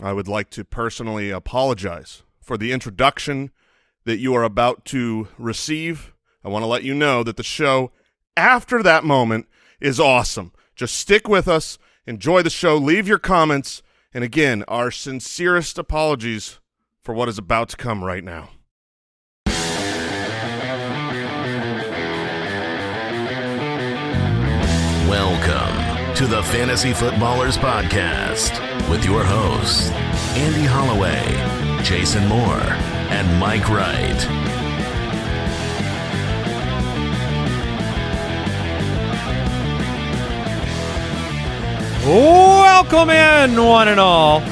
I would like to personally apologize for the introduction that you are about to receive. I want to let you know that the show after that moment is awesome. Just stick with us, enjoy the show, leave your comments, and again, our sincerest apologies for what is about to come right now. Welcome to the Fantasy Footballers Podcast with your hosts, Andy Holloway, Jason Moore, and Mike Wright. Welcome in, one and all.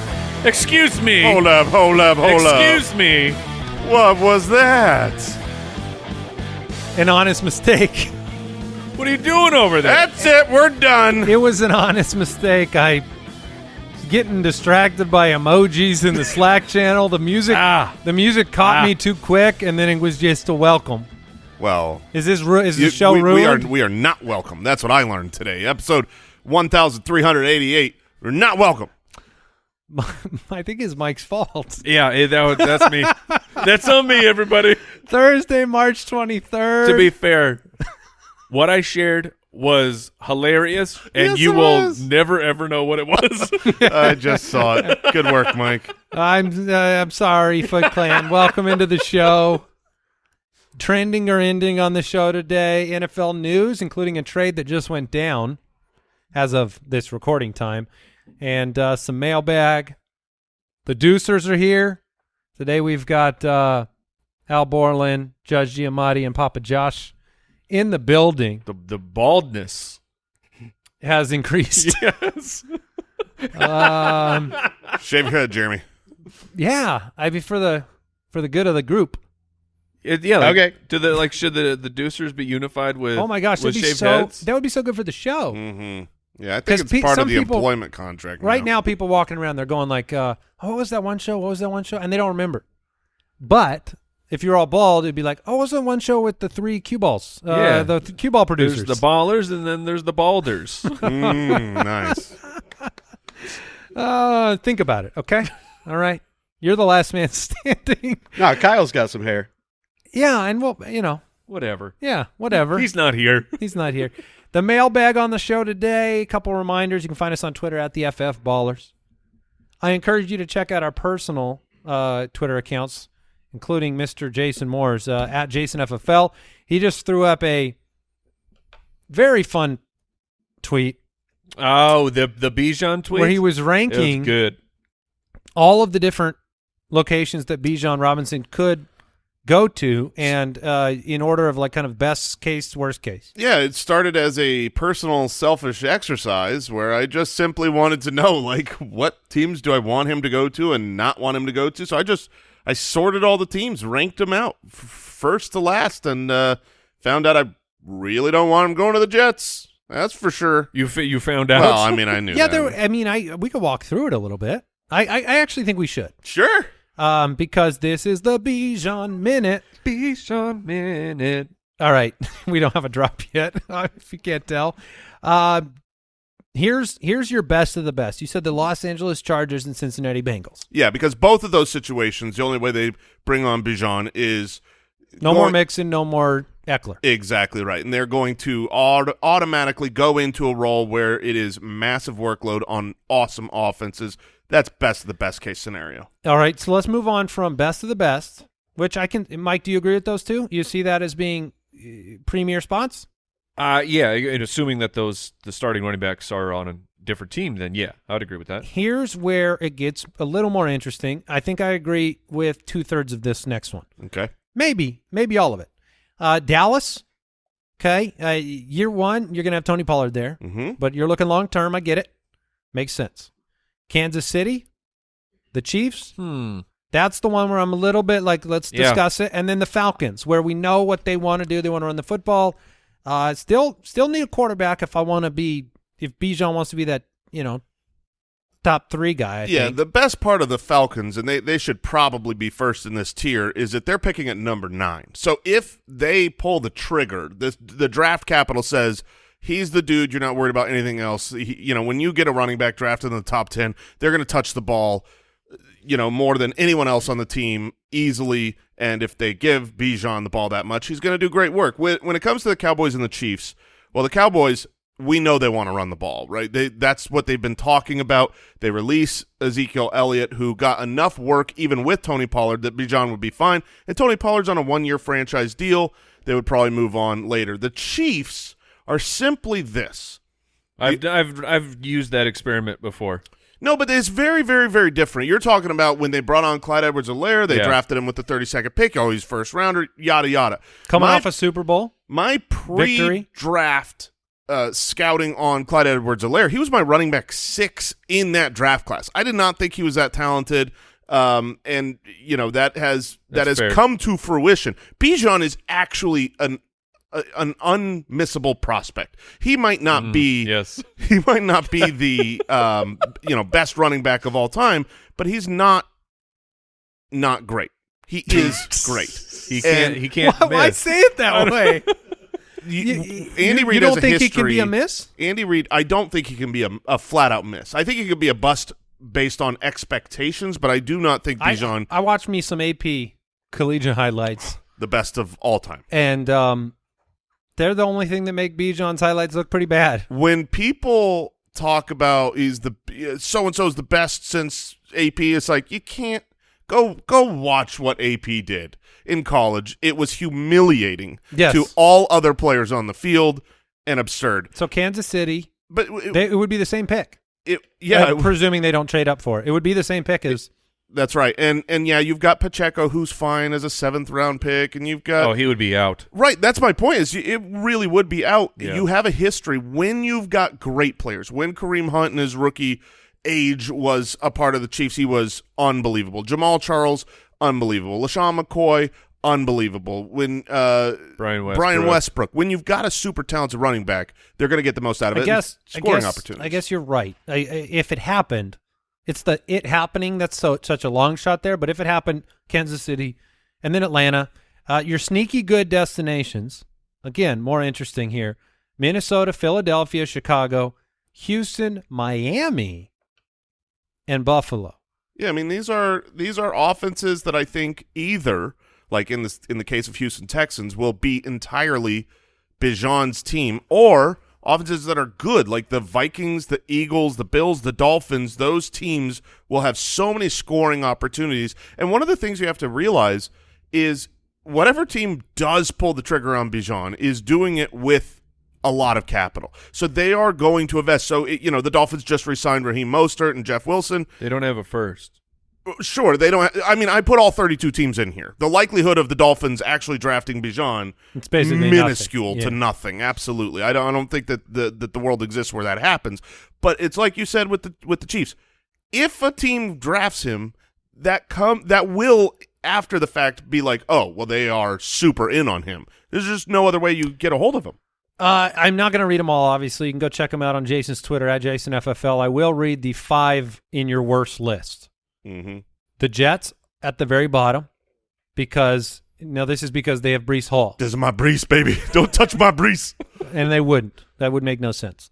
Excuse me. Hold up, hold up, hold up. Excuse me. What was that? An honest mistake. What are you doing over there? That's it. We're done. It was an honest mistake. I was getting distracted by emojis in the Slack channel. The music, Ah. the music caught Ah. me too quick, and then it was just a welcome. Well, Is this ru- is you- the show we, we are ruined? we are not welcome. That's what I learned today. Episode 1388. We're not welcome. I think it's Mike's fault. yeah, eh, that, was- that's me. that's on me, everybody. Thursday, March twenty third. To be fair, what I shared was hilarious, and Yes, you it will was. never ever know what it was. I just saw it. Good work, Mike. I'm uh, I'm sorry, Foot Clan. Welcome into the show. Trending or ending on the show today, NFL news, including a trade that just went down as of this recording time, and uh, some mailbag. The Deucers are here today. We've got uh, Al Borland, Judge Giamatti, and Papa Josh in the building. the the baldness. Has increased. Yes. um, Shave your head, Jeremy. yeah, I mean for the for the good of the group. It- yeah. Like, Okay. Do the like should the the Deucers be unified with? Oh my gosh, with that'd be shaved so heads? that would be so good for the show. Mm-hmm. Yeah, I 'Cause think it's pe- part of the people- employment contract. Right now, people walking around, they're going like, uh, "Oh, what was that one show? What was that one show?" And they don't remember. But if you're all bald, it'd be like, "Oh, what was that one show with the three cue balls? Uh, Yeah. the th- cue ball producers." There's the ballers, and then there's the balders. Mm, nice. uh, think about it, okay? all right, you're the last man standing. No, Kyle's got some hair. yeah, and well, you know, Whatever. yeah, whatever. He's not here. He's not here. The mailbag on the show today. A couple reminders. You can find us on Twitter at the FF Ballers. I encourage you to check out our personal uh, Twitter accounts, including Mr. Jason Moore's uh, at JasonFFL. He just threw up a very fun tweet Oh, the the Bijan tweet where he was ranking was good. all of the different locations that Bijan Robinson could go to, and uh, in order of like kind of best case, worst case. Yeah, it started as a personal selfish exercise where I just simply wanted to know like what teams do I want him to go to and not want him to go to. So I just I sorted all the teams, ranked them out first to last and uh found out I really don't want him going to the Jets. That's for sure. You fi- you found out. Well, I mean, I knew Yeah, that. there. I mean, I we could walk through it a little bit. I, I, I actually think we should, Sure. um, because this is the Bijan minute. Bijan minute. All right, we don't have a drop yet, if you can't tell. Uh, here's here's your best of the best. You said the Los Angeles Chargers and Cincinnati Bengals. Yeah, because both of those situations, the only way they bring on Bijan is No more going- Mixon, no more Ekeler. Exactly right. And they're going to aut- automatically go into a role where it is massive workload on awesome offenses. That's best of the best case scenario. All right, so let's move on from best of the best, which I can. Mike, do you agree with those two? You see that as being uh, premier spots? Uh yeah, and assuming that those the starting running backs are on a different team, then yeah, I would agree with that. Here's where it gets a little more interesting. I think I agree with two thirds of this next one. Okay. Maybe, maybe all of it. Uh, Dallas, okay. Uh, year one, you're gonna have Tony Pollard there, Mm-hmm. but you're looking long term. I get it. Makes sense. Kansas City, the Chiefs. Hmm. That's the one where I'm a little bit like, let's Yeah. discuss it. And then the Falcons, where we know what they want to do. They want to run the football. Uh, still, still need a quarterback if I want to be. If Bijan wants to be that, you know, top three guy. I yeah, think. the best part of the Falcons, and they, they should probably be first in this tier, is that they're picking at number nine. So if they pull the trigger, the, the draft capital says he's the dude, you're not worried about anything else. He, you know, when you get a running back drafted in the top 10, they're going to touch the ball you know, more than anyone else on the team easily. And if they give Bijan the ball that much, he's going to do great work. When, it comes to the Cowboys and the Chiefs, well, the Cowboys, we know they want to run the ball, right? They, that's what they've been talking about. They release Ezekiel Elliott, who got enough work even with Tony Pollard that Bijan would be fine. And Tony Pollard's on a one-year franchise deal. They would probably move on later. The Chiefs are simply this. I've I've I've used that experiment before. No, but it's very, very, very different. You're talking about when they brought on Clyde Edwards-Helaire, they Yeah. drafted him with the 32nd pick. Oh, he's first rounder, yada yada. Coming My- off a Super Bowl. my pre-draft uh, scouting on Clyde Edwards-Helaire, he was my running back six in that draft class. I did not think he was that talented, um, and you know that has that That's has fair. come to fruition. Bijan is actually an a, an unmissable prospect. He might not be Mm, Yes. he might not be the um, you know best running back of all time, but he's not not great. He is great. He can't And- he can't Why, why say it that way? You- You- Andy you- Reid you don't has a think he can be a miss? Andy Reid, I don't think he can be a, a flat out miss. I think he could be a bust based on expectations, but I do not think Bijan I, I watched me some AP collegiate highlights, the best of all time. and um, they're the only thing that make Bijan's highlights look pretty bad. When people talk about he's the so and so's the best since AP, it's like you can't go go watch what AP did in college. It was humiliating Yes. to all other players on the field and absurd. So Kansas City, But it, they, it would be the same pick. it- yeah, Uh, presuming they don't trade up for it, it would be the same pick as. That's right. And and yeah, you've got Pacheco who's fine as a seventh round pick and you've got Oh, he would be out. Right, that's my point is it really would be out. Yeah. You have a history when you've got great players. When Kareem Hunt in his rookie age was a part of the Chiefs, he was unbelievable. Jamaal Charles, unbelievable. LeSean McCoy, unbelievable. When uh Brian Westbrook. Brian Westbrook, when you've got a super talented running back, they're going to get the most out of I it. guess scoring I guess, opportunities. I guess you're right. I, I, if it happened, it's the it happening that's so such a long shot there. But if it happened, Kansas City, and then Atlanta, uh, your sneaky good destinations. Again, more interesting here: Minnesota, Philadelphia, Chicago, Houston, Miami, and Buffalo. Yeah, I mean these are these are offenses that I think either like in this in the case of Houston Texans will be entirely Bijan's team or offenses that are good like the Vikings, the Eagles, the Bills, the Dolphins, those teams will have so many scoring opportunities. And one of the things you have to realize is whatever team does pull the trigger on Bijan is doing it with a lot of capital. So they are going to invest. So, it, you know, the Dolphins just re-signed Raheem Mostert and Jeff Wilson. They don't have a first. Sure, they don't. I mean, I put all 32 teams in here. The likelihood of the Dolphins actually drafting Bijan It's basically minuscule nothing. to nothing. Absolutely, I don't. I don't think that the that the world exists where that happens. But it's like you said with the with the Chiefs. If a team drafts him, that come that will after the fact be like, oh, well, they are super in on him. There's just no other way you get a hold of him. Uh, I'm not going to read them all. Obviously, you can go check them out on Jason's Twitter at JasonFFL. I will read the five in your worst list. Mm-hmm. The Jets at the very bottom because now this is because they have Breece Hall, This is my Breece, baby. Don't touch my Breece. and they wouldn't. That would make no sense.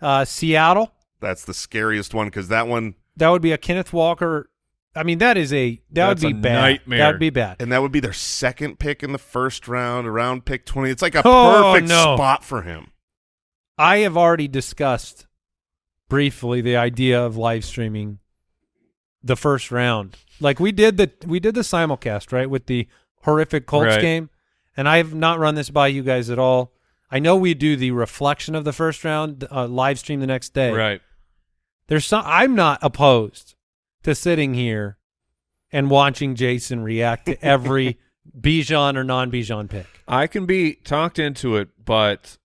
Uh, Seattle, That's the scariest one because that one that would be a Kenneth Walker. I mean, that is a that That's would be a bad. nightmare. That would be bad. and that would be their second pick in the first round, around pick 20. It's like a Oh, perfect no. spot for him. I have already discussed briefly the idea of live streaming the first round. Like we did the we did the simulcast right with the horrific Colts Right. game, and I have not run this by you guys at all. I know we do the reflection of the first round uh, live stream the next day. Right. There's some. I'm not opposed to sitting here and watching Jason react to every Bijan or non Bijan pick. I can be talked into it, but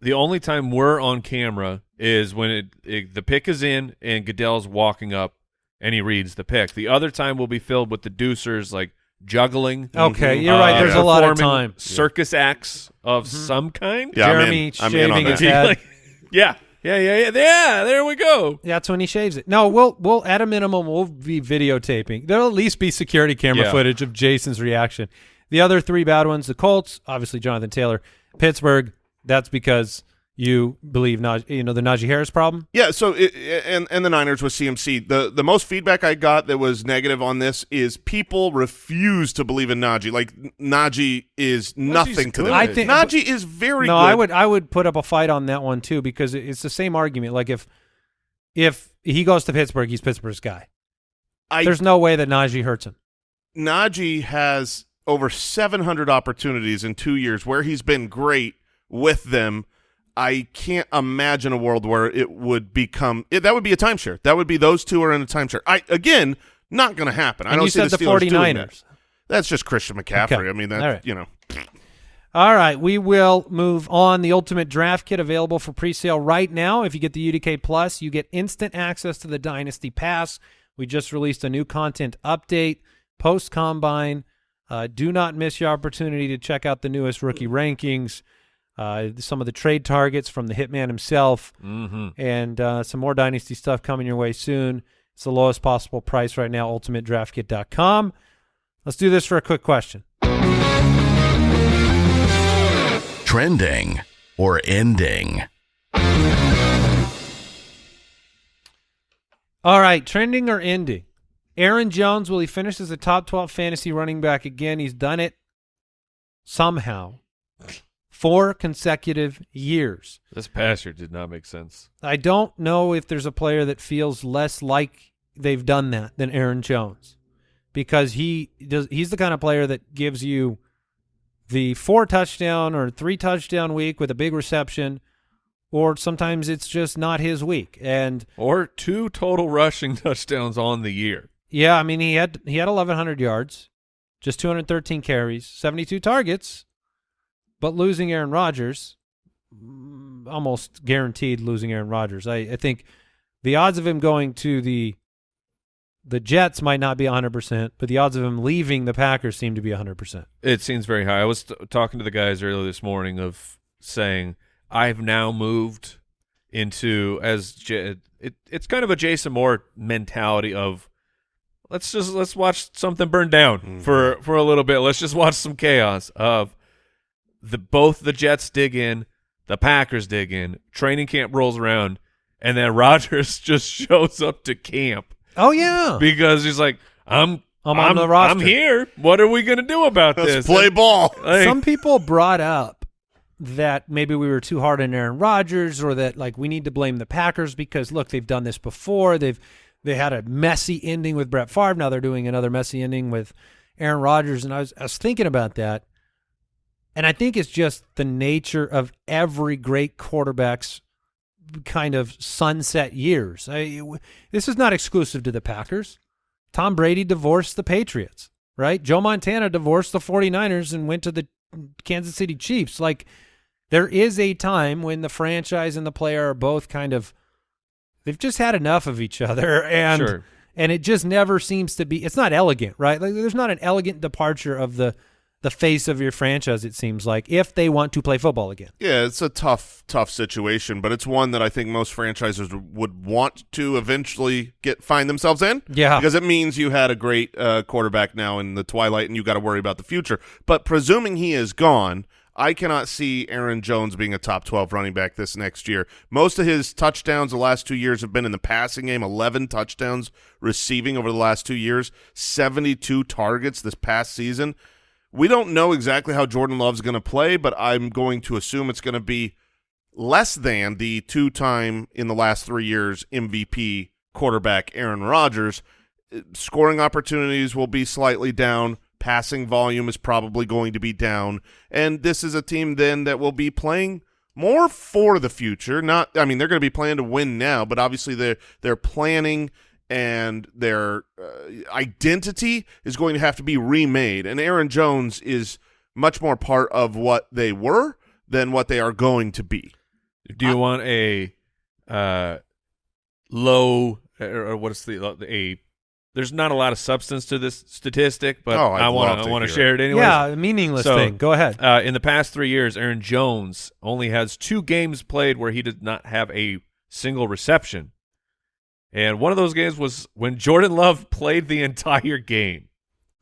the only time we're on camera is when it, it the pick is in and Goodell's walking up and he reads the pick. The other time will be filled with the deucers like juggling. Okay, Mhm. you're right. Uh, There's yeah. a lot of time. Circus acts of some kind. Yeah, I'm Jeremy in. I'm in on shaving his head. Like, yeah, yeah, yeah, yeah, yeah. There we go. That's when he shaves it. No, we'll we'll at a minimum we'll be videotaping. There'll at least be security camera Yeah. footage of Jason's reaction. The other three bad ones, the Colts, obviously Jonathan Taylor, Pittsburgh. That's because you believe Naj- you know the Najee Harris problem. Yeah, so it, and and the Niners with CMC. The the most feedback I got that was negative on this is people refuse to believe in Najee. Like Najee is nothing to them. I think- Najee is very no, good. I would I would put up a fight on that one too because it's the same argument. Like if if he goes to Pittsburgh, he's Pittsburgh's guy. I There's no way that Najee hurts him. Najee has over 700 opportunities in two years where he's been great with them. I can't imagine a world where it would become it, that would be a timeshare. That would be those two are in a timeshare. I again, not going to happen. I don't you see said the, the Steelers doing that. 49ers. That's just Christian McCaffrey. Okay. I mean, that right. you know, All right, we will move on. The Ultimate Draft Kit available for pre-sale right now. If you get the UDK Plus, you get instant access to the Dynasty Pass. We just released a new content update post combine. Uh, do not miss your opportunity to check out the newest rookie rankings, uh, some of the trade targets from the Hitman himself, Mm-hmm. and uh, some more Dynasty stuff coming your way soon. It's the lowest possible price right now. UltimateDraftKit.com. Let's do this for a quick question. Trending or ending. All right, trending or ending? Aaron Jones, will he finish as a top 12 fantasy running back again? He's done it somehow. Four consecutive years. This past year did not make sense. I don't know if there's a player that feels less like they've done that than Aaron Jones because he does he's the kind of player that gives you the four touchdown or three touchdown week with a big reception or sometimes it's just not his week. And Or two total rushing touchdowns on the year. Yeah, I mean he had he had 1100 yards, just 213 carries, 72 targets, but losing Aaron Rodgers, mm, almost guaranteed losing Aaron Rodgers. I, I think the odds of him going to the the Jets might not be 100%, but the odds of him leaving the Packers seem to be 100%. It seems very high. I was t- talking to the guys earlier this morning of saying I've now moved into as J- it it's kind of a Jason Moore mentality of let's just let's watch something burn down for for a little bit. Let's just watch some chaos of the both the Jets dig in, the Packers dig in, training camp rolls around, and then Rodgers just shows up to camp Oh yeah. because he's like, I'm I'm on the roster." I'm here. What are we gonna do about let's this? play ball. Like, Some people brought up that maybe we were too hard on Aaron Rodgers or that like we need to blame the Packers because look, they've done this before. They've they had a messy ending with Brett Favre. Now they're doing another messy ending with Aaron Rodgers. And I was I was thinking about that. And I think it's just the nature of every great quarterback's kind of sunset years. I, this is not exclusive to the Packers. Tom Brady divorced the Patriots, right? Joe Montana divorced the 49ers and went to the Kansas City Chiefs. Like there is a time when the franchise and the player are both kind of they've just had enough of each other and Sure. and it just never seems to be it's not elegant, right? Like there's not an elegant departure of the the face of your franchise it seems like if they want to play football again. Yeah, it's a tough, tough situation, but it's one that I think most franchises would want to eventually get find themselves in. Yeah. because it means you had a great uh, quarterback now in the twilight, and you got to worry about the future. But presuming he is gone, I cannot see Aaron Jones being a top twelve running back this next year. Most of his touchdowns the last two years have been in the passing game. Eleven touchdowns receiving over the last two years. Seventy-two targets this past season. We don't know exactly how Jordan Love's going to play, but I'm going to assume it's going to be less than the two-time in the last three years MVP quarterback Aaron Rodgers. Uh, Scoring opportunities will be slightly down. Passing volume is probably going to be down, and this is a team then that will be playing more for the future. Not, I mean, they're going to be playing to win now, but obviously they're they're planning and their uh, identity is going to have to be remade. And Aaron Jones is much more part of what they were than what they are going to be. Do you want a uh, low or or what's the a? There's not a lot of substance to this statistic, but Oh, I'd want to to I want to share it anyway. yeah, meaningless So- thing. Go ahead. Uh, in the past three years, Aaron Jones only has two games played where he did not have a single reception, and one of those games was when Jordan Love played the entire game.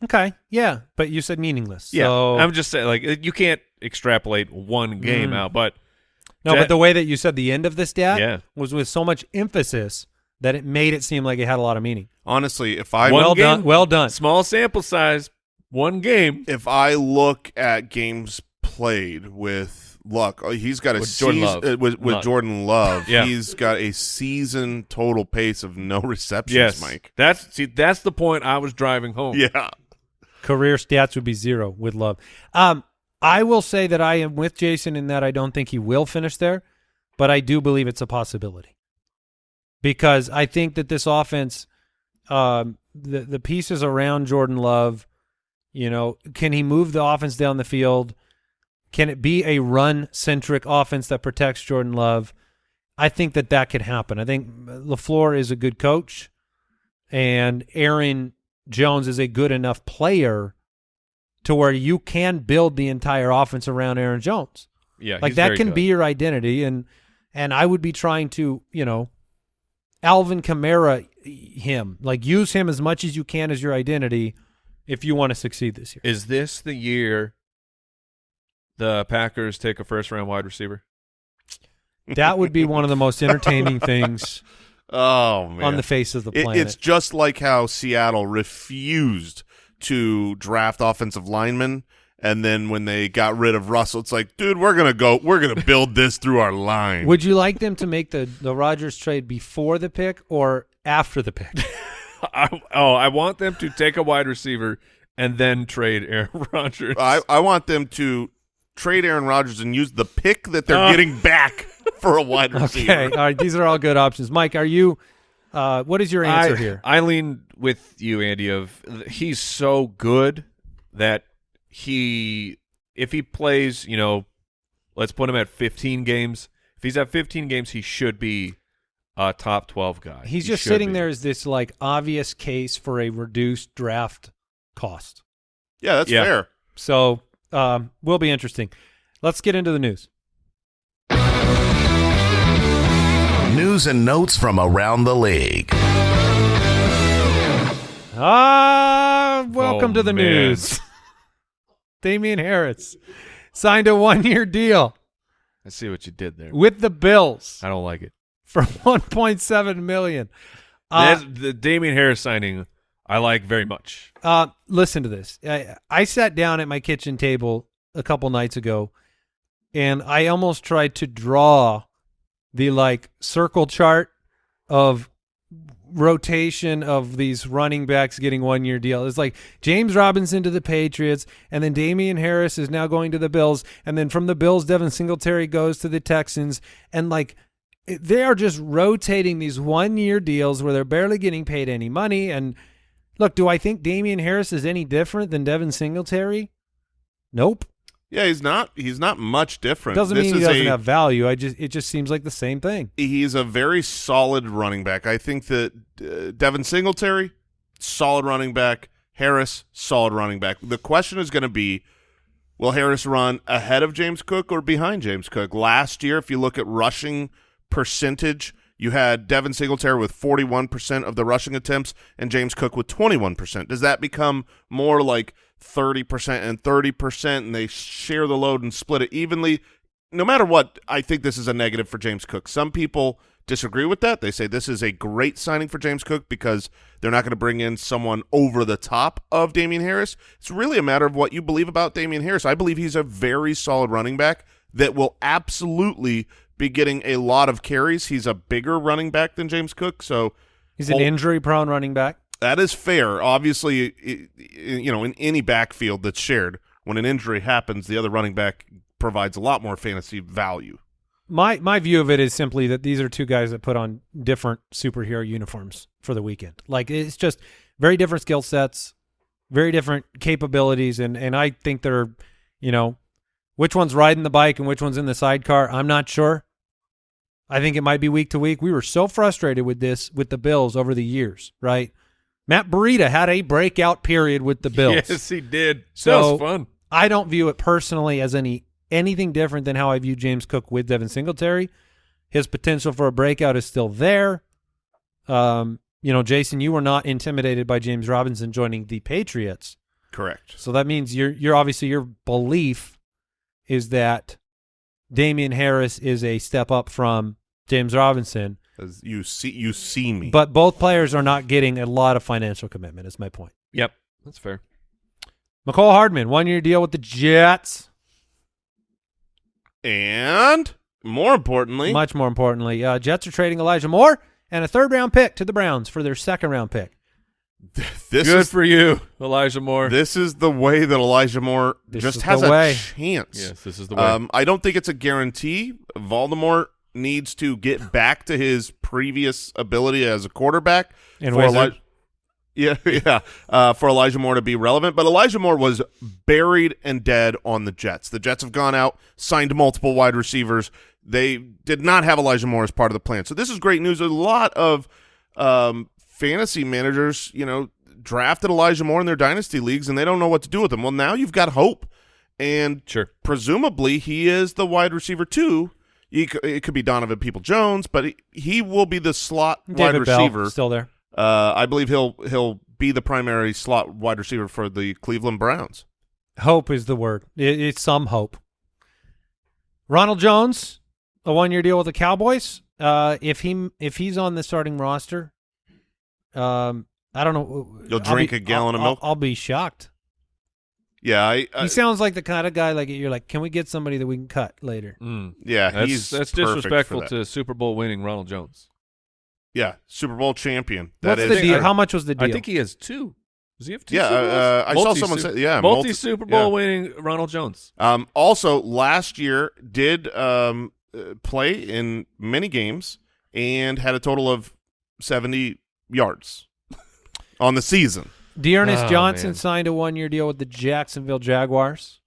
Okay. Yeah, but you said meaningless. Yeah, So I'm just saying, like you can't extrapolate one game Mm. out, but No, Jet- but the way that you said the end of this stat Yeah. was with so much emphasis that it made it seem like it had a lot of meaning. Honestly, if I One well game- done. Well done. Small sample size, one game. if I look at games played with Luck, oh, he's got a With Jordan seas- Love. uh, with, with Love. Jordan Love. Yeah. he's got a season total pace of no receptions. Yes, Mike. That's see, that's the point I was driving home. Yeah, Career stats would be zero with love. Um, I will say that I am with Jason in that I don't think he will finish there, but I do believe it's a possibility because I think that this offense, um, the the pieces around Jordan Love, you know, can he move the offense down the field? Can it be a run centric offense that protects Jordan Love? I think that that could happen. I think LaFleur is a good coach, and Aaron Jones is a good enough player to where you can build the entire offense around Aaron Jones. yeah. like that can good. be your identity, and and I would be trying to you know, Alvin Kamara him like use him as much as you can as your identity if you want to succeed this year. Is this the year the Packers take a first round wide receiver? That would be one of the most entertaining things oh man, on the face of the It- planet. it's just like how Seattle refused to draft offensive linemen. And then when they got rid of Russell, it's like, dude, we're gonna go, we're gonna build this through our line. Would you like them to make the the Rodgers trade before the pick or after the pick? I, oh, I want them to take a wide receiver and then trade Aaron Rodgers. I, I want them to trade Aaron Rodgers and use the pick that they're Uh. getting back for a wide receiver. Okay, all right. These are all good options. Mike, are you? Uh, what is your answer I, here? I lean with you, Andy. Of he's so good that he, if he plays, you know, let's put him at 15 games. If he's at 15 games, he should be a top 12 guy. He's He just sitting be. there as this like obvious case for a reduced draft cost. Yeah, that's Yeah. fair. So um, will be interesting. Let's get into the news. News and notes from around the league. Ah, welcome Oh, to the man. news. Damian Harris signed a one-year deal I see what you did there. with the Bills I don't like it. for 1.7 million. Uh, That's- the Damian Harris signing, I like very much. Uh, listen to this. I, I sat down at my kitchen table a couple nights ago, and I almost tried to draw the like circle chart of rotation of these running backs getting one year deal. It's like James Robinson to the Patriots, and then Damian Harris is now going to the Bills, and then from the Bills, Devin Singletary goes to the Texans, and like they are just rotating these one year deals where they're barely getting paid any money. And look, do I think Damian Harris is any different than Devin Singletary? Nope. Yeah, he's not. He's not much different. Doesn't This mean he doesn't a- have value. I just it just seems like the same thing. He's a very solid running back. I think that uh, Devin Singletary, solid running back. Harris, solid running back. The question is going to be, will Harris run ahead of James Cook or behind James Cook? Last year, if you look at rushing percentage, you had Devin Singletary with 41% of the rushing attempts and James Cook with 21%. Does that become more like 30% and 30% and they share the load and split it evenly? no matter what, I think this is a negative for James Cook. Some people disagree with that. They say this is a great signing for James Cook because they're not going to bring in someone over the top of Damian Harris. It's really a matter of what you believe about Damian Harris. I believe he's a very solid running back that will absolutely be getting a lot of carries. He's a bigger running back than James Cook, so He's an injury prone running back. that is fair. Obviously, you know, in any backfield that's shared, when an injury happens, the other running back provides a lot more fantasy value. My my view of it is simply that these are two guys that put on different superhero uniforms for the weekend. Like it's just very different skill sets, very different capabilities, and and I think they're, you know, which one's riding the bike and which one's in the sidecar. I'm not sure. I think it might be week to week. We were so frustrated with this with the Bills over the years, right? Matt Breida had a breakout period with the Bills. Yes, he did. that So- was fun. I don't view it personally as any anything different than how I view James Cook with Devin Singletary. His potential for a breakout is still there. Um, you know, Jason, you were not intimidated by James Robinson joining the Patriots. Correct. So that means you're you're obviously your belief is that Damian Harris is a step up from James Robinson, As you see, you see me. but both players are not getting a lot of financial commitment. Is my point. Yep, that's fair. Mecole Hardman, one year deal with the Jets. and more importantly, Much more importantly, uh, Jets are trading Elijah Moore and a third round pick to the Browns for their second round pick. this Good is for you, Elijah Moore. this is the way that Elijah Moore This just has a way. chance. yes, this is the way. Um, I don't think it's a guarantee. Voldemort needs to get back to his previous ability as a quarterback. And for Eli- yeah, yeah, uh, for Elijah Moore to be relevant. But Elijah Moore was buried and dead on the Jets. The Jets have gone out, signed multiple wide receivers. They did not have Elijah Moore as part of the plan. So this is great news. A lot of um, fantasy managers, you know, drafted Elijah Moore in their dynasty leagues, and they don't know what to do with him. Well, now you've got hope, and sure. presumably he is the wide receiver too. He it could be Donovan Peoples-Jones, but he, he will be the slot David wide Bell, receiver. still there. Uh, I believe he'll he'll be the primary slot wide receiver for the Cleveland Browns. Hope is the word. It, it's some hope. Ronald Jones, a one-year deal with the Cowboys. Uh, if he if he's on the starting roster, um, I don't know. You'll drink be- a gallon I'll- of milk? I'll, I'll be shocked. Yeah, I, I he sounds like the kind of guy like you're like, can we get somebody that we can cut later? Mm. yeah That's he's that's perfect for disrespectful that. to Super Bowl winning Ronald Jones. yeah Super Bowl champion. That What's is the deal? I- How much was the deal? I think he has two. Does he have two? Yeah, Super Bowls? uh, I saw someone say- yeah, multi multi- Super Bowl yeah. winning Ronald Jones. Um, also, last year did um, uh, play in many games and had a total of 70 yards on the season. D'Ernest Oh, Johnson man. signed a one-year deal with the Jacksonville Jaguars.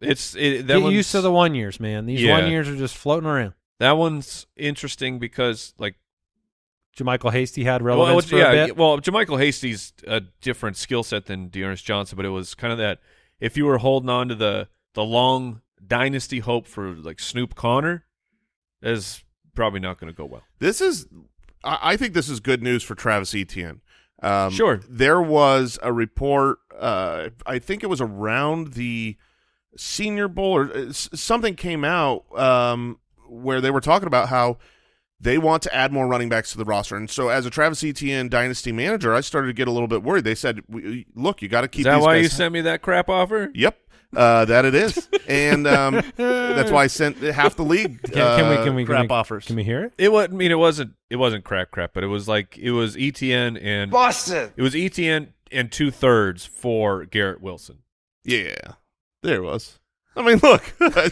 It's it, that Get used to the one years, man. These Yeah. one years are just floating around. that one's interesting because like JaMycal Hasty had well, relevance for yeah, a bit. well, JaMycal Hasty's a different skill set than D'Ernest Johnson, but it was kind of that if you were holding on to the the long dynasty hope for like Snoop Conner, is probably not going to go well. This is, I, I think this is good news for Travis Etienne. Um, Sure. There was a report, uh, I think it was around the Senior Bowl or uh, something came out um, where they were talking about how they want to add more running backs to the roster. And so, as a Travis Etienne dynasty manager, I started to get a little bit worried. They said, "Look, you got to keep Is that why you sent me that crap offer? Yep, uh, that it is, and um, that's why I sent half the league. Can, can we uh, can we crap can we, offers? Can we hear it? It was. I mean, it wasn't. It wasn't crap, crap, but it was like it was ETN and Boston. it was ETN and two thirds for Garrett Wilson. Yeah, there it was. I mean, look, I,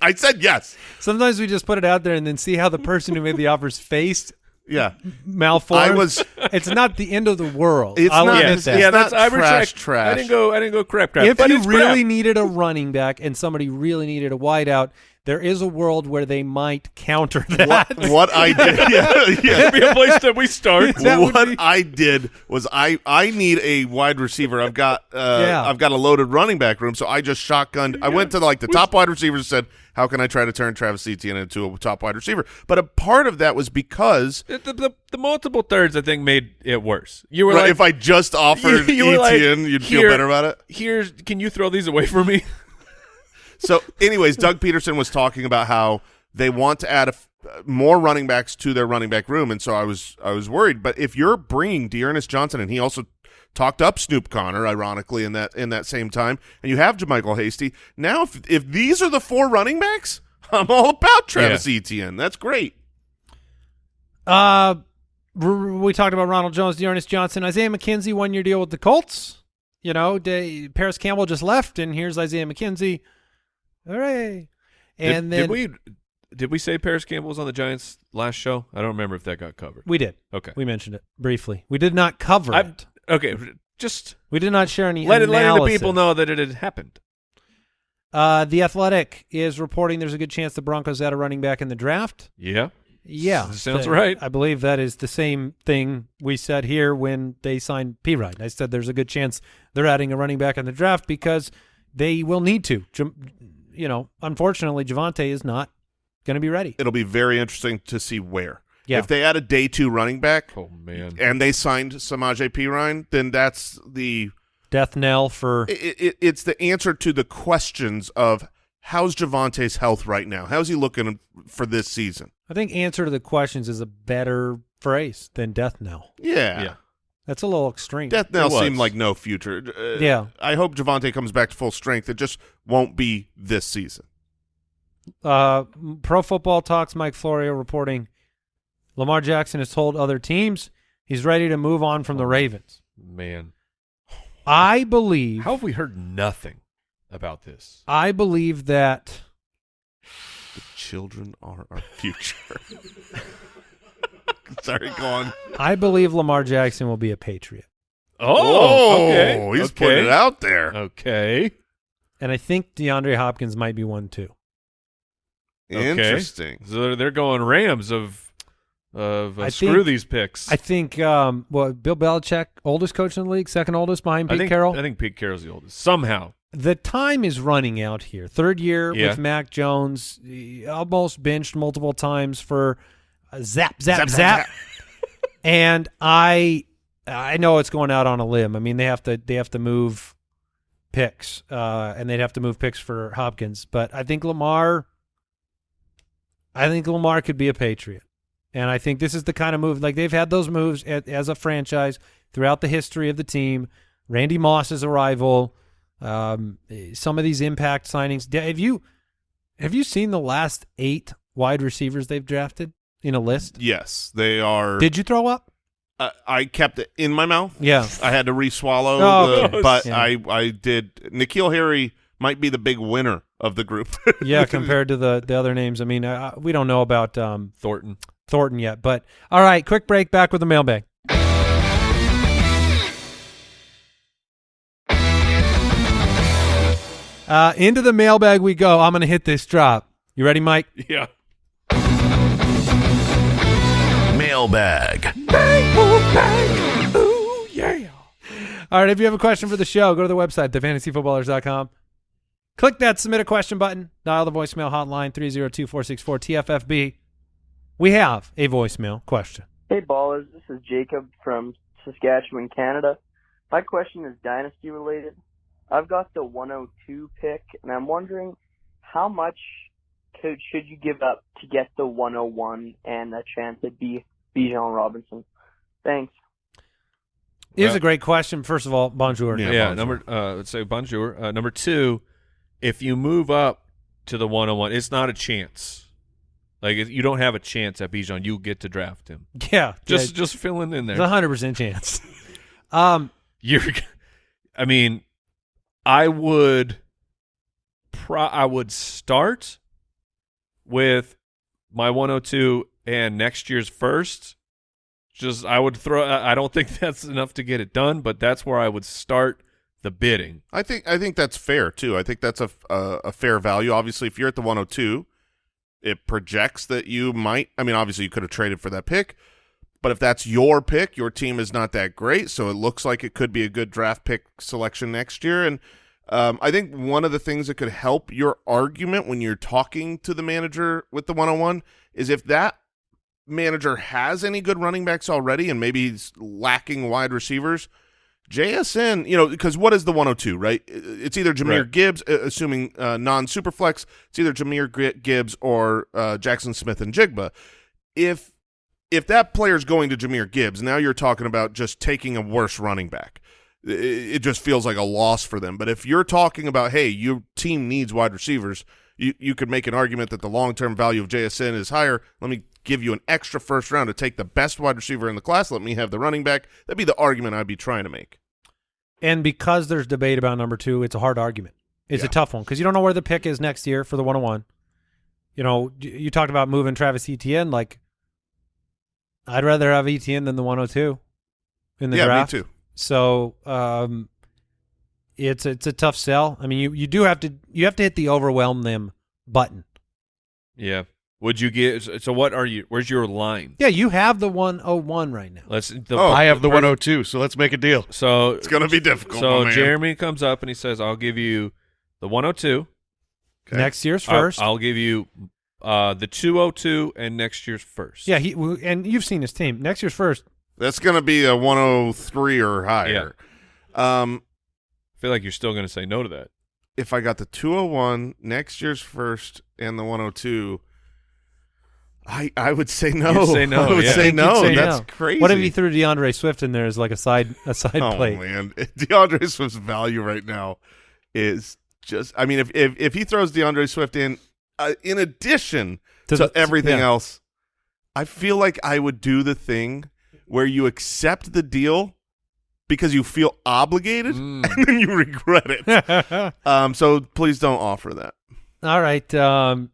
I said yes. Sometimes we just put it out there and then see how the person who made the offers faced Yeah, malformed. I was. It's not the end of the world. It's I'll not- admit it's- that. yeah, that's I trash, retract. trash. I didn't go. I didn't go crap, crap. if but you really crap. needed a running back and somebody really needed a wideout, there is a world where they might counter that. What, what I did, yeah, yeah. be a place that we start. That what be- I did was I I need a wide receiver. I've got uh, Yeah. I've got a loaded running back room, so I just shotgunned. I went to like the top wide receivers and said, "How can I try to turn Travis Etienne into a top wide receiver?" But a part of that was because The, the, the, the multiple thirds, I think, made it worse. You were right, like, if I just offered you like, Etienne, you'd feel better about it. "Here's, can you throw these away from me?" So, anyways, Doug Pederson was talking about how they want to add a f- uh, more running backs to their running back room, and so I was I was worried. But if you're bringing D'Ernest Johnson, and he also talked up Snoop Conner, ironically in that in that same time, and you have JaMycal Hasty, now if if these are the four running backs, I'm all about Travis Etienne. That's great. Uh, r- r- we talked about Ronald Jones, D'Ernest Johnson, Isaiah McKenzie, one year deal with the Colts. You know, they, Parris Campbell just left, and here's Isaiah McKenzie. Hooray! And did, then did we did we say Parris Campbell was on the Giants last show? I don't remember if that got covered. we did. Okay, We mentioned it briefly. We did not cover I- it. okay, just We did not share any let it, letting the people know that it had happened. Uh, the Athletic is reporting there's a good chance the Broncos add a running back in the draft. Yeah, Yeah, Sounds th- right. I believe that is the same thing we said here when they signed Perine. I said there's a good chance they're adding a running back in the draft because they will need to. Jam- You know, unfortunately, Javonte is not going to be ready. It'll be very interesting to see where. Yeah. If they add a day two running back oh man, and they signed Samaje Perine, then that's the Death knell for it, it, it's the answer to the questions of how's Javonte's health right now? How's he looking for this season? I think answer to the questions is a better phrase than death knell. Yeah. Yeah. That's a little extreme. Death knell It was. seemed like no future. Uh, Yeah. I hope Javonte comes back to full strength. It just won't be this season. Uh, Pro Football Talks Mike Florio reporting Lamar Jackson has told other teams he's ready to move on from the Ravens. Man, I believe how have we heard nothing about this? I believe that The children are our future. Sorry, go on. I believe Lamar Jackson will be a Patriot. Oh, okay. he's okay. putting it out there. Okay. And I think DeAndre Hopkins might be one too. Okay. Interesting. So they're- they're going Rams of of uh, screw think- these picks. I think um well Bill Belichick, oldest coach in the league, second oldest behind I Pete think Carroll. I think Pete Carroll's the oldest. Somehow. the time is running out here. Third year Yeah. with Mac Jones, almost benched multiple times for zap, Zap, zap, zap, zap, and I, I know it's going out on a limb. I mean, they have to, they have to move picks, uh, and they'd have to move picks for Hopkins. But I think Lamar, I think Lamar could be a Patriot, and I think this is the kind of move like they've had those moves a- as a franchise throughout the history of the team. Randy Moss's arrival, um, some of these impact signings. Have you have you seen the last eight wide receivers they've drafted in a list? Yes, they are. Did you throw up? I, I kept it in my mouth. Yeah. I had to re-swallow, Oh, the, but yeah. I I did. N'Keal Harry might be the big winner of the group. Yeah, compared to the the other names. I mean, uh, we don't know about um, Thornton. Thornton yet, but all right. Quick break. Back with the mailbag. Uh, into the mailbag we go. I'm going to hit this drop. You ready, Mike? Yeah. Mailbag. All right, if you have a question for the show, go to the website, thefantasyfootballers.com. Click that submit a question button. Dial the voicemail hotline 302-464-TFFB. We have a voicemail question. Hey ballers, this is Jacob from Saskatchewan, Canada. My question is dynasty related. I've got the 102 pick, and I'm wondering how much could should you give up to get the 101 and a chance at B Bijan Robinson? Thanks. It is Well- a great question. First of all, bonjour. Yeah, Yeah, bonjour. number uh let's say bonjour. Uh, number two, if you move up to the one on one, it's not a chance. Like you don't have a chance at Bijan, you get to draft him. Yeah, Just yeah, just filling in there's a there. hundred percent chance. Um, You're I mean, I would pro I would start with my 102 and next year's first. Just I would throw I don't think that's enough to get it done, but that's where I would start the bidding. I think I think that's fair too. I think that's a, a a fair value. Obviously, if you're at the 102, it projects that you might. I mean, obviously, you could have traded for that pick, but if that's your pick, your team is not that great, so it looks like it could be a good draft pick selection next year. And um, I think one of the things that could help your argument when you're talking to the manager with the 101 is if that manager has any good running backs already, and maybe he's lacking wide receivers. JSN, you know, because what is the 102, right? It's either Jahmyr Right. Gibbs, assuming uh, non-superflex. It's either Jahmyr Gibbs or uh, Jaxon Smith-Njigba. If if that player's going to Jahmyr Gibbs, now you're talking about just taking a worse running back. It, it just feels like a loss for them. But if you're talking about, hey, your team needs wide receivers, you you could make an argument that the long-term value of JSN is higher. Let me give you an extra first round to take the best wide receiver in the class. Let me have the running back. That'd be the argument I'd be trying to make. and because there's debate about number two, it's a hard argument. It's a tough one because you don't know where the pick is next year for the 101. You know, you talked about moving Travis Etienne. Like, I'd rather have Etienne than the 102 in the yeah, draft. me too. So um, it's it's a tough sell. I mean, you you do have to you have to hit the overwhelm them button. Yeah. Would you get so what are you where's your line? Yeah, you have the 101 right now. Let's the, Oh, I have the 102, so let's make a deal. So It's gonna be difficult. so. Jeremy comes up and he says, "I'll give you the 102. Next year's I'll- first. I'll, give you uh the 202 and next year's first. yeah, he and you've seen his team. Next year's first. That's gonna be a 103 or higher. Yeah. Um, I feel like you're still going to say no to that. if I got the 201, next year's first, and the 102, I I would say no. You'd say no, I would yeah. say no. say That's no. crazy. What if you threw D'Andre Swift in there as like a side a side oh plate? man, D'Andre Swift's value right now is just. I mean, if if, if he throws D'Andre Swift in, uh, in addition to, the- everything yeah. else, I feel like I would do the thing where you accept the deal because you feel obligated Mm. and then you regret it. um, so please don't offer that. All right. Um,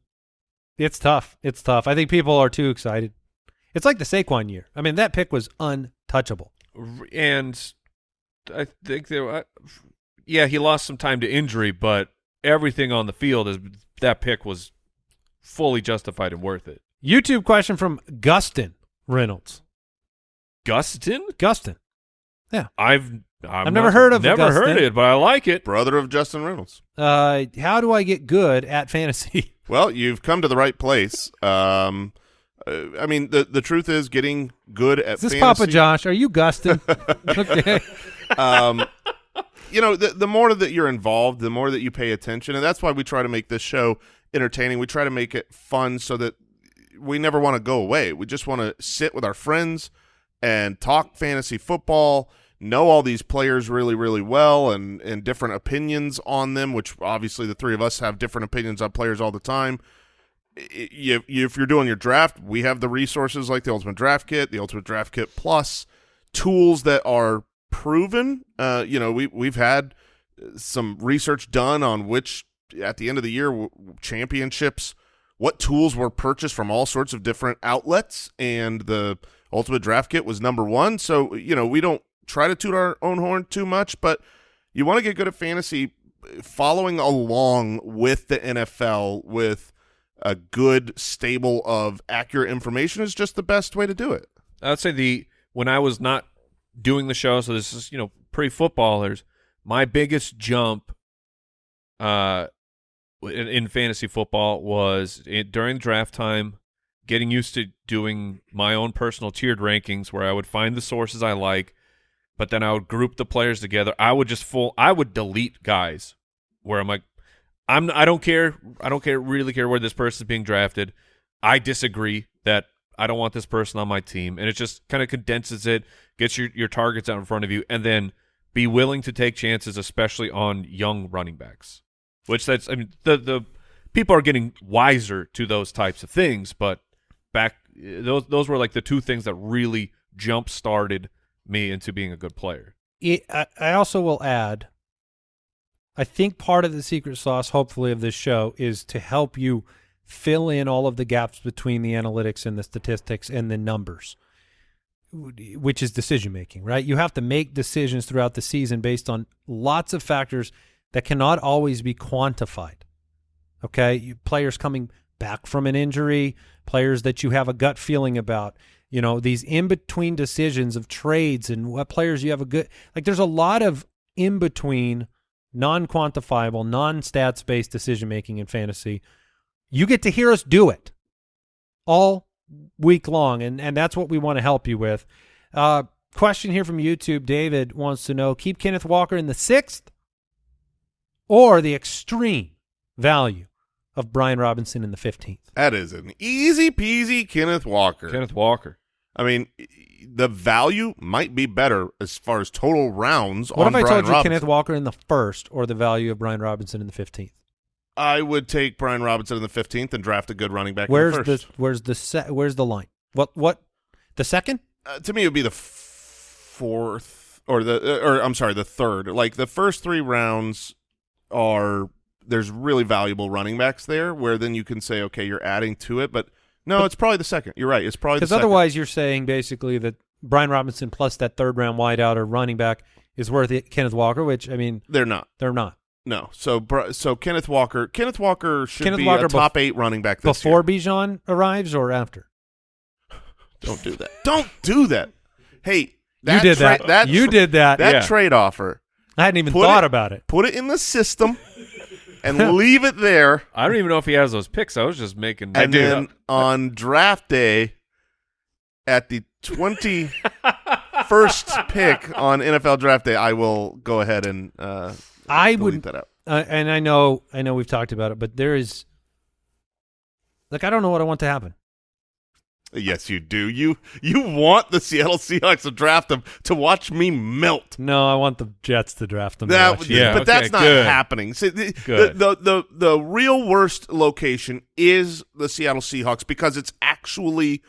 it's tough. It's tough. I think people are too excited. It's like the Saquon year. I mean, that pick was untouchable. And I think there, yeah, he lost some time to injury, but everything on the field is that pick was fully justified and worth it. YouTube question from Gustin Reynolds. Gustin, Gustin. I've i I've never heard of never heard it, but I like it. Brother of Justin Reynolds. Uh, how do I get good at fantasy? Well, you've come to the right place. Um, uh, I mean, the the truth is, getting good at Is this fantasy, Papa Josh? Are you Gustin? okay. um, you know, the, the more that you're involved, the more that you pay attention, and that's why we try to make this show entertaining. We try to make it fun so that we never want to go away. We just want to sit with our friends and talk fantasy football, know all these players really, really well, and and different opinions on them. Which obviously the three of us have different opinions on players all the time. I- you, you, if you're doing your draft, we have the resources like the Ultimate Draft Kit, the Ultimate Draft Kit Plus, tools that are proven. Uh, you know, we we've had some research done on which at the end of the year championships, what tools were purchased from all sorts of different outlets, and the Ultimate Draft Kit was number one. So you know, we don't try to toot our own horn too much, but you want to get good at fantasy, following along with the NFL with a good stable of accurate information is just the best way to do it. I'd say the when I was not doing the show, so this is you know pre footballers. My biggest jump, uh, in, in fantasy football was it, during draft time, getting used to doing my own personal tiered rankings, where I would find the sources I like, but then I would group the players together. I would just full. I would delete guys where I'm like, I'm. I don't care. I don't care. Really care where this person's being drafted. I disagree that I don't want this person on my team, and it just kind of condenses it, gets your your targets out in front of you, and then be willing to take chances, especially on young running backs. Which that's I mean the the people are getting wiser to those types of things, but back eh, those those were like the two things that really jump started me into being a good player. it, I, I also will add i think part of the secret sauce hopefully of this show is to help you fill in all of the gaps between the analytics and the statistics and the numbers which is decision making right you have to make decisions throughout the season based on lots of factors that cannot always be quantified okay you, players coming back from an injury players that you have a gut feeling about you know these in between decisions of trades and what players you have a good like there's a lot of in between non quantifiable non stats based decision making in fantasy you get to hear us do it all week long and and that's what we want to help you with uh question here from youtube david wants to know keep kenneth walker in the sixth or the extreme value of brian robinson in the 15th That is an easy peasy Kenneth Walker. Kenneth Walker. I mean, the value might be better as far as total rounds What on if I Brian told you Robinson. Kenneth Walker in the first or the value of Brian Robinson in the 15th? I would take Brian Robinson in the 15th and draft a good running back Where's in the the where's the where's the line? What what the second? Uh, to me, it would be the f- fourth or the uh, or I'm sorry, the third. Like the first three rounds are there's really valuable running backs there, where then you can say, okay, you're adding to it, but no, it's probably the second. You're right. It's probably Because otherwise, you're saying basically that Brian Robinson plus that third round wideout or running back is worth it. Kenneth Walker, which I mean they're not. they're not. No. So so Kenneth Walker, Kenneth Walker should Kenneth be Walker a top eight running back this year. Before year. Bijan arrives or after? Don't do that. Don't do that. Hey, that you did that. that you did that. that Yeah. trade offer. I hadn't even Put thought it- about it. Put it in the system and leave it there. I don't even know if he has those picks. I was just making. and then on draft day at the 21st pick on NFL draft day, I will go ahead and uh, I delete would that out. uh, and I know, I know we've talked about it, but there is, like, I don't know what I want to happen. Yes, you do. You you want the Seattle Seahawks to draft them to watch me melt. No, I want the Jets to draft them. to That, watch Yeah, but okay, that's not good. happening. See, the, Good. The, the the the real worst location is the Seattle Seahawks because it's actually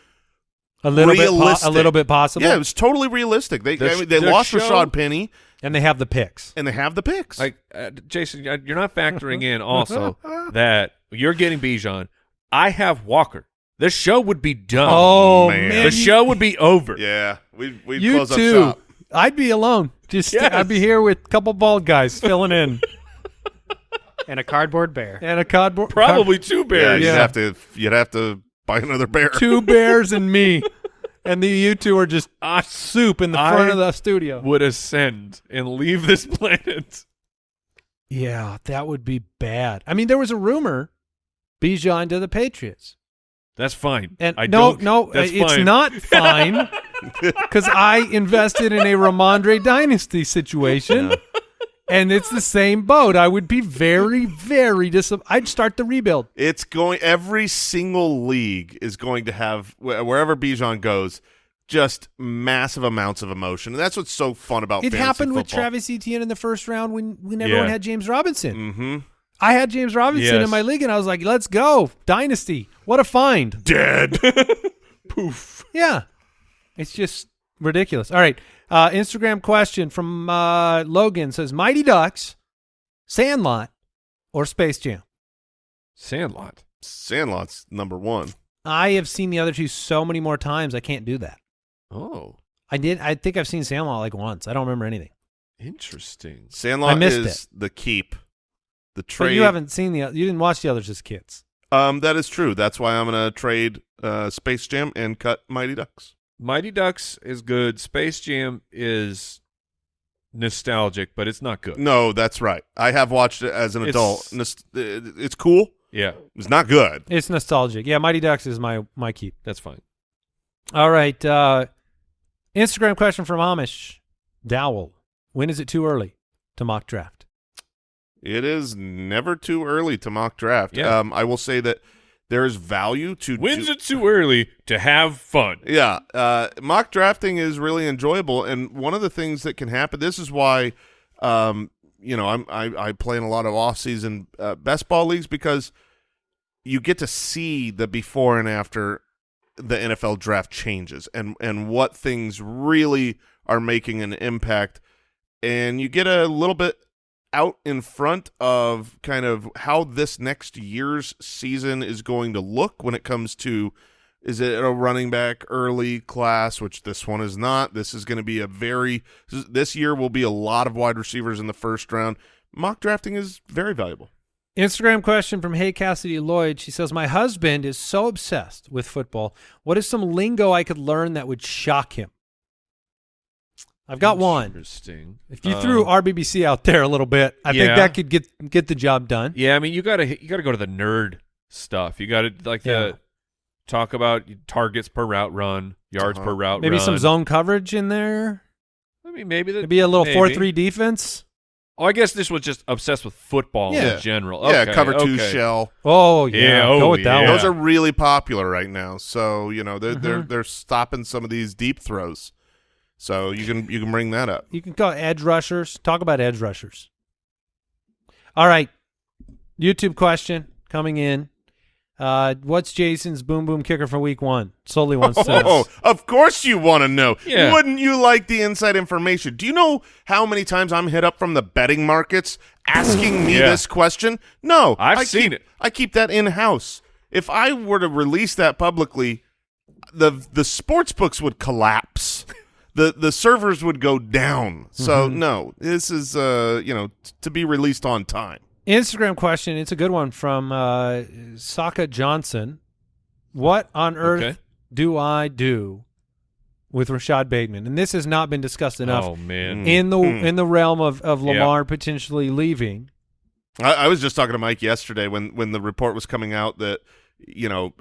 a little bit, po- a little bit possible. yeah, it was totally realistic. They The I mean, they lost show- Rashaad Penny and they have the picks. and they have the picks. Like uh, Jason, you're not factoring in also that you're getting Bijan. I have Walker. The show would be done. Oh man. man, the show would be over. yeah, we we you close too. up shop. I'd be alone. Just Yes. I'd be here with a couple bald guys filling in and a cardboard bear. and a cardboard. Probably two bears. Yeah, bears. you'd Yeah. have to you'd have to buy another bear. two bears and me, and the you two are just I soup in the I front of the studio. would ascend and leave this planet. Yeah, that would be bad. I mean, there was a rumor Bijan to the Patriots. That's fine. And I no, don't, no, that's it's fine. not fine because I invested in a Rhamondre dynasty situation, and it's the same boat. I would be very, very dis. I'd start the rebuild. It's going every single league is going to have wherever Bijan goes just massive amounts of emotion. And that's what's so fun about It fantasy happened with. Travis Etienne in the first round when when everyone Yeah. had James Robinson. Mhm. I had James Robinson Yes. in my league, and I was like, "Let's go, dynasty! What a find!" Dead. Poof. Yeah, it's just ridiculous. All right, uh, Instagram question from uh, Logan says: Mighty Ducks, Sandlot, or Space Jam? Sandlot. Sandlot's number 1. I have seen the other two so many more times. I can't do that. Oh, I did. I think I've seen Sandlot like once. I don't remember anything. interesting. Sandlot is the keep. The trade But you haven't seen the. You didn't watch the others as kids. Um that is true. That's why I'm going to trade uh Space Jam and cut Mighty Ducks. Mighty Ducks is good. Space Jam is nostalgic, but it's not good. No, that's right. I have watched it as an It's- adult. Uh, It's cool. Yeah, It's not good. It's nostalgic. Yeah, Mighty Ducks is my my keep. that's fine. All right. Uh, Instagram question from Amish Dowell. When is it too early to mock draft? It is never too early to mock draft. Yeah. Um, I will say that there is value to When's it too early to have fun? Yeah, uh, mock drafting is really enjoyable, and one of the things that can happen. This is why, um, you know, I'm I, I play in a lot of off-season uh, best ball leagues because you get to see the before and after the NFL draft changes and and what things really are making an impact, and you get a little bit out in front of kind of how this next year's season is going to look when it comes to is it a running back early class which this one is not this is going to be a very this year will be a lot of wide receivers in the first round mock drafting is very valuable Instagram question from Hey Cassidy Lloyd. She says, My husband is so obsessed with football. What is some lingo I could learn that would shock him? I've got one. Interesting. If you Uh, threw RBBC out there a little bit, I think that could get get the job done. Yeah, I mean, you gotta you gotta go to the nerd stuff. You gotta like Yeah. the talk about targets per route run, yards Uh-huh. per route. Maybe some zone coverage in there. I mean, maybe that Maybe a little maybe. four three defense. Oh, I guess this was just obsessed with football Yeah. in general. yeah cover two okay. shell Oh yeah, Yeah, go oh, with that yeah. one. those are really popular right now so you know they're they're Mhm. they're stopping some of these deep throws so you can you can bring that up You can call edge rushers. Talk about edge rushers. All right. YouTube question coming in. Uh, what's Jason's boom boom kicker for week one? Solely one says. Oh, of course you want to know. Yeah. Wouldn't you like the inside information? Do you know how many times I'm hit up from the betting markets asking me Yeah. this question? No. I've I seen keep- it. I keep that in house. If I were to release that publicly, the the sports books would collapse. The the servers would go down. So Mm-hmm. no, this is uh you know to be released on time. Instagram question. It's a good one from uh, Saka Johnson. What on earth Okay. do I do with Rashod Bateman? And this has not been discussed enough Oh man. in the Hmm. in the realm of, of Yeah. Lamar potentially leaving. I, I was just talking to Mike yesterday when when the report was coming out that you know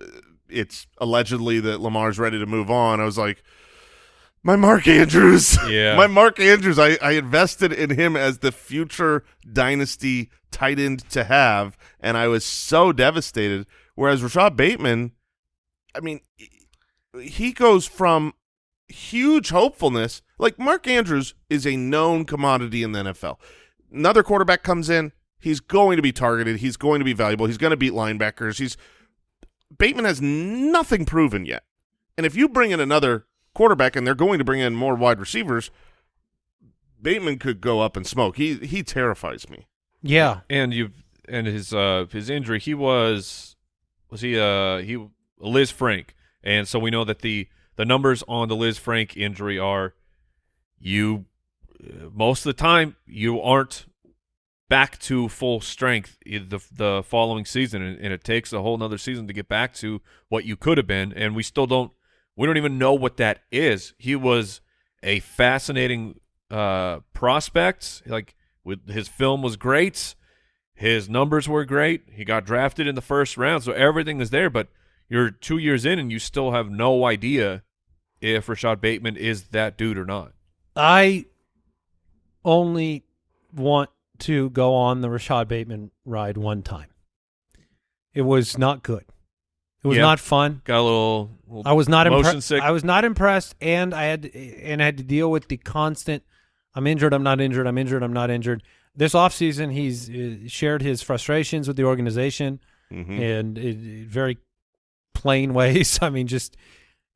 it's allegedly that Lamar's ready to move on. I was like, My Mark Andrews. Yeah. My Mark Andrews. I, I invested in him as the future dynasty tight end to have, and I was so devastated. Whereas Rashod Bateman, I mean, he goes from huge hopefulness. Like Mark Andrews is a known commodity in the NFL. Another quarterback comes in, he's going to be targeted. He's going to be valuable. He's going to beat linebackers. He's Bateman has nothing proven yet. And if you bring in another quarterback and they're going to bring in more wide receivers, Bateman could go up and smoke. He he terrifies me. Yeah. and you and his uh his injury he was was he uh he Lisfranc and so we know that the the numbers on the Lisfranc injury are you uh, most of the time you aren't back to full strength the the following season and, and it takes a whole nother season to get back to what you could have been and we still don't we don't even know what that is. He was a fascinating uh prospect. Like with his film was great. His numbers were great. He got drafted in the first round so everything is there but you're two years in and you still have no idea if Rashod Bateman is that dude or not. I only want to go on the Rashod Bateman ride one time. It was not good. It was Yeah. not fun. got a little, little I was not impressed. sick I was not impressed, and I had and I had to deal with the constant. I'm injured. I'm not injured. I'm injured. I'm not injured. This offseason, he's uh, shared his frustrations with the organization Mhm. and it, it- very plain ways. I mean, just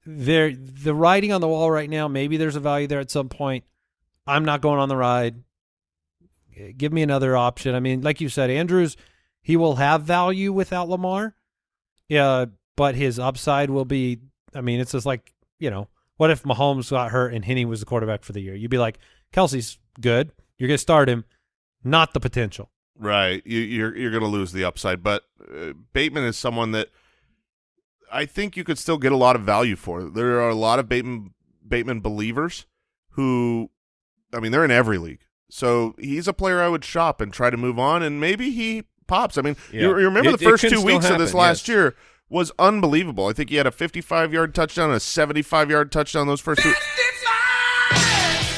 there the writing on the wall right now. Maybe there's a value there at some point. I'm not going on the ride. Give me another option. I mean, like you said, Andrews, he will have value without Lamar. Yeah, but his upside will be. I mean, it's just like you know, what if Mahomes got hurt and Henne was the quarterback for the year? You'd be like, Kelce's good. You're gonna start him, not the potential. Right. You, you're you're going to lose the upside, but uh, Bateman is someone that I think you could still get a lot of value for. There are a lot of Bateman Bateman believers who, I mean, they're in every league. So he's a player I would shop and try to move on, and maybe he pops. I mean, Yeah. you, you remember It- the first two still weeks of this last yes. year was unbelievable. I think he had a 55 yard touchdown and a 75 yard touchdown those first two.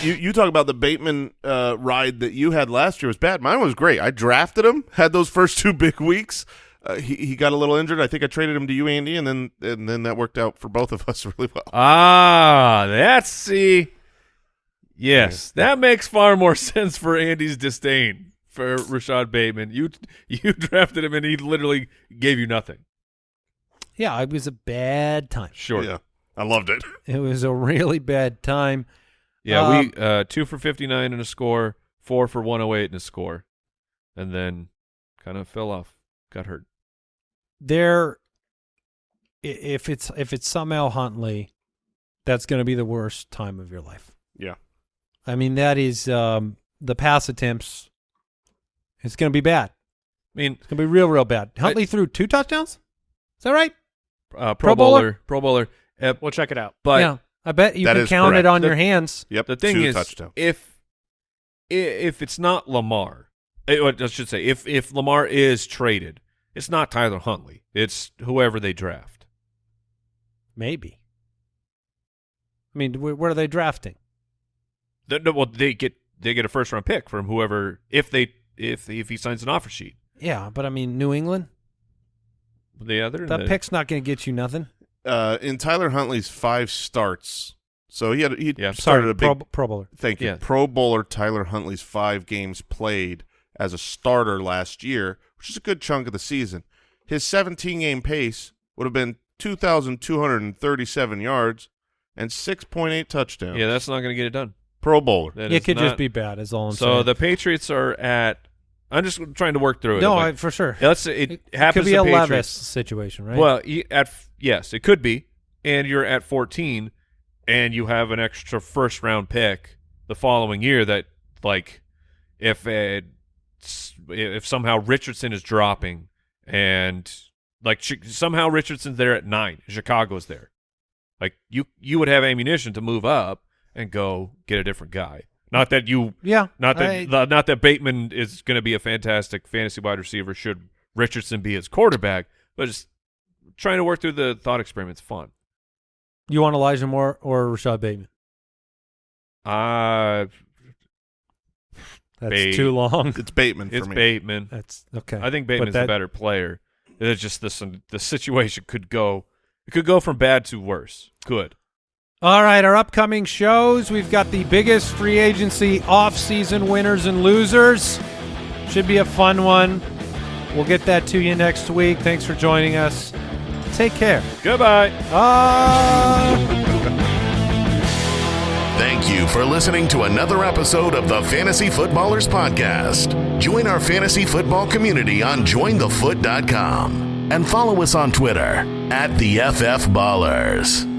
You you talk about the Bateman uh, ride that you had last year was bad. Mine was great. I drafted him, had those first two big weeks. Uh, he he got a little injured. I think I traded him to you, Andy, and then and then that worked out for both of us really well. Ah, that's see. Yes, that makes far more sense for Andy's disdain for Rashod Bateman. You you drafted him and he literally gave you nothing. Yeah, it was a bad time. Sure. Yeah, I loved it. It was a really bad time. Yeah, Um, we uh two for fifty nine and a score, four for one oh eight and a score, and then kind of fell off, got hurt. There, if it's if it's somehow Huntley, that's going to be the worst time of your life. Yeah, I mean, that is um, the pass attempts. It's going to be bad. I mean, It's going to be real, real bad. Huntley threw two touchdowns. Is that right? uh, Pro Pro, Bowler? Bowler, Pro Bowler. Uh, We'll check it out. but yeah, I bet you can count correct. it on The- your hands. yep. the thing two is, touchdowns. if if it's not Lamar, eh, I should say, if if Lamar is traded, it's not Tyler Huntley. It's whoever they draft. Maybe. I mean, wh- where are they drafting? The- no, well, they get they get a first round pick from whoever if they if if he signs an offer sheet. Yeah, but I mean, New England. The other That the- pick's not going to get you nothing. uh, in Tyler Huntley's five starts, so he had he Yeah. started Sorry, a big Pro, Pro Bowler. Thank you. Yeah. Pro Bowler Tyler Huntley's five games played as a starter last year, which is a good chunk of the season. His 17 game pace would have been 2,237 yards and 6.8 touchdowns. Yeah, that's not going to get it done. Pro Bowler. That it is could not- just be bad. Is all I'm so. saying. The Patriots are at. I'm just trying to work through it. no, I, for sure. Let's say it, It happens could be a Patriots. Levis situation, right? Well, at yes, it could be, and you're at 14, and you have an extra first round pick the following year. That like, if if somehow Richardson is dropping, and like somehow Richardson's there at nine, Chicago's there, like you you would have ammunition to move up and go get a different guy. Not that you yeah, not that I- the- not that Bateman is going to be a fantastic fantasy wide receiver. Should Richardson be his quarterback? But just trying to work through the thought experiment's fun. you want Elijah Moore or Rashod Bateman? Uh, That's Bait. too long. It's Bateman for it's me. Bateman. That's okay. I think But Bateman's that- a better player. It's just this the situation could go it could go from bad to worse. Good. All right, our upcoming shows. We've got the biggest free agency off-season winners and losers. Should be a fun one. We'll get that to you next week. Thanks for joining us. Take care. Goodbye. Ah. Thank you for listening to another episode of the Fantasy Footballers Podcast. Join our fantasy football community on jointhefoot.com and follow us on Twitter at the FF Ballers.